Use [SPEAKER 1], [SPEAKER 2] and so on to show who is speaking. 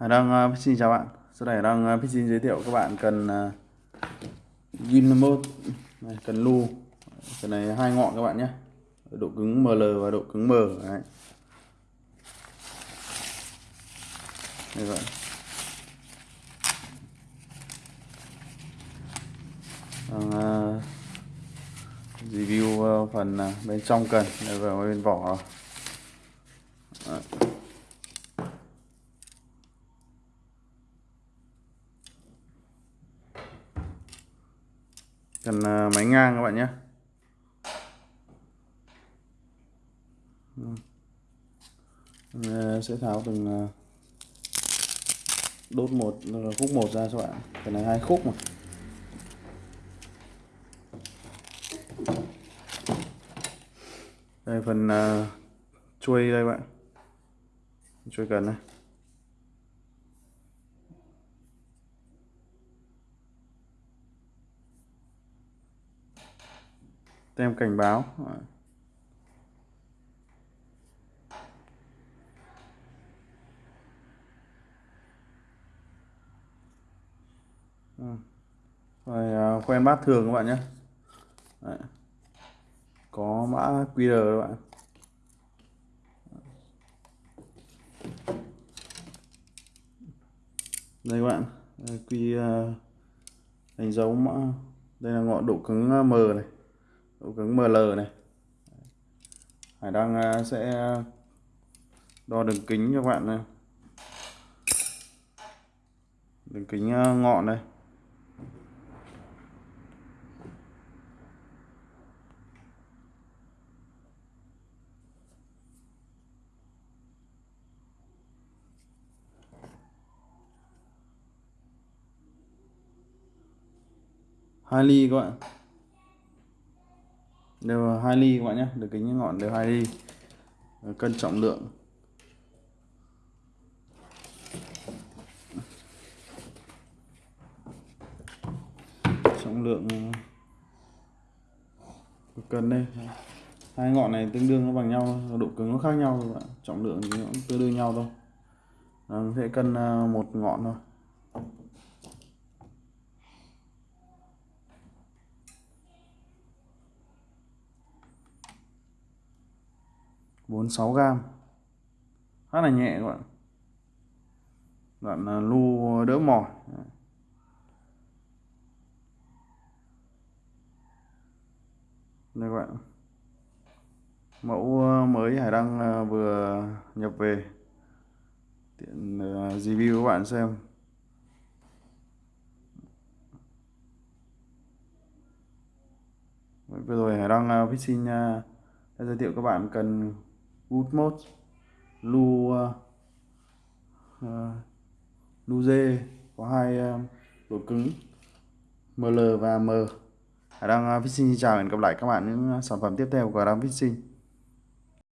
[SPEAKER 1] Hải Đăng uh, ờ, xin chào bạn. Sau đây Hải Đăng uh, ờ, xin giới thiệu các bạn cần uh, Gin mode này, cần lu. Cái này hai ngọn các bạn nhé. Độ cứng ML và độ cứng M đấy. Đây vậy. Đang, uh, review uh, phần uh, bên trong cần đây vào bên vỏ rồi. Cần ờ, máy ngang các bạn nhé. Ờ, sẽ tháo từng ờ, đốt một khúc một ra các bạn. Cái này hai khúc mà. Đây phần uh, chuôi đây bạn. Chuôi cần này tem cảnh báo. Ừ. Rồi à, bát thường các bạn nhé. Đấy. có mã QR các bạn. Đây các bạn. Quy uh, à, đánh dấu mã. Đây là ngọn độ cứng à, M này ổ cứng ML này. Hải đang à, sẽ đo đường kính cho các bạn này. Đường kính à, ngọn đây, hai ly các bạn đều hai ly các bạn nhé, được kính ngọn đều hai ly. Cân trọng lượng. Trọng lượng ờ, cân đây. Hai ngọn này tương đương nó bằng nhau, độ cứng nó khác nhau các bạn. Trọng lượng thì nó cũng tương đương nhau thôi. Ờ, sẽ cân ờ, một ngọn thôi. 46 gram. Khá là nhẹ các bạn. Đoạn à, lu đỡ mỏi. Đây các bạn. Mẫu à, mới Hải Đăng à, vừa nhập về. Tiện review các bạn xem. Vừa rồi Hải Đăng Fishing đã giới thiệu các bạn cần good mode lu uh, uh, lu dê có hai ờ, uh, độ cứng ml và m. Hải đang uh, xin chào hẹn gặp lại các bạn những sản phẩm tiếp theo của Đăng Fishing